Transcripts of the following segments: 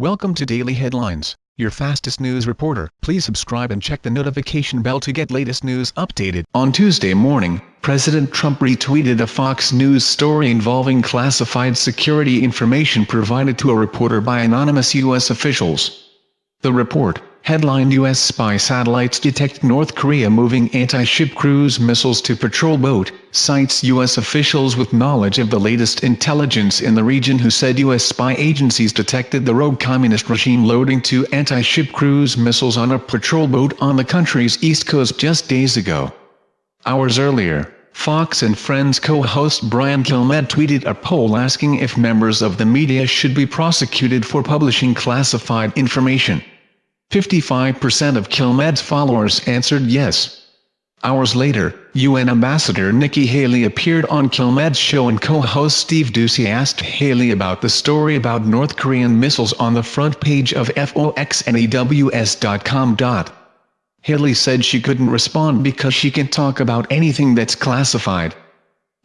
Welcome to Daily Headlines, your fastest news reporter. Please subscribe and check the notification bell to get latest news updated. On Tuesday morning, President Trump retweeted a Fox News story involving classified security information provided to a reporter by anonymous U.S. officials. The report, headlined U.S. spy satellites detect North Korea moving anti-ship cruise missiles to patrol boat, cites U.S. officials with knowledge of the latest intelligence in the region who said U.S. spy agencies detected the rogue communist regime loading two anti-ship cruise missiles on a patrol boat on the country's east coast just days ago. Hours earlier, Fox and Friends co-host Brian Kilmeade tweeted a poll asking if members of the media should be prosecuted for publishing classified information. 55% of Kilmeade's followers answered yes. Hours later, UN Ambassador Nikki Haley appeared on Kilmeade's show and co-host Steve Doocy asked Haley about the story about North Korean missiles on the front page of FOXNEWS.com. Haley said she couldn't respond because she can talk about anything that's classified.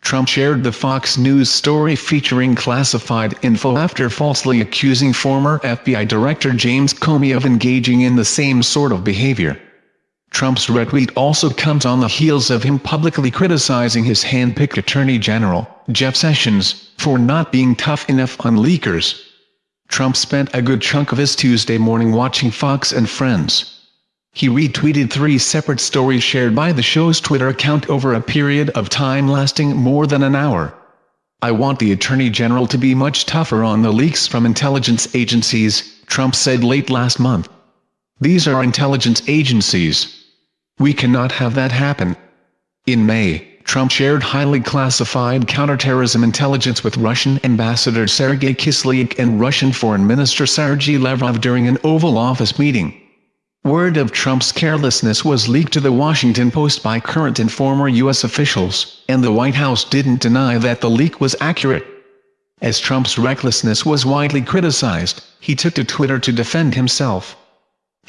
Trump shared the Fox News story featuring classified info after falsely accusing former FBI Director James Comey of engaging in the same sort of behavior. Trump's retweet also comes on the heels of him publicly criticizing his hand-picked Attorney General, Jeff Sessions, for not being tough enough on leakers. Trump spent a good chunk of his Tuesday morning watching Fox and Friends. He retweeted three separate stories shared by the show's Twitter account over a period of time lasting more than an hour. I want the Attorney General to be much tougher on the leaks from intelligence agencies, Trump said late last month. These are intelligence agencies. We cannot have that happen. In May, Trump shared highly classified counterterrorism intelligence with Russian Ambassador Sergei Kislyak and Russian Foreign Minister Sergei Lavrov during an Oval Office meeting. Word of Trump's carelessness was leaked to the Washington Post by current and former U.S. officials, and the White House didn't deny that the leak was accurate. As Trump's recklessness was widely criticized, he took to Twitter to defend himself.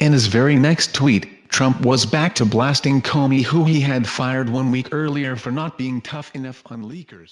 In his very next tweet, Trump was back to blasting Comey who he had fired one week earlier for not being tough enough on leakers.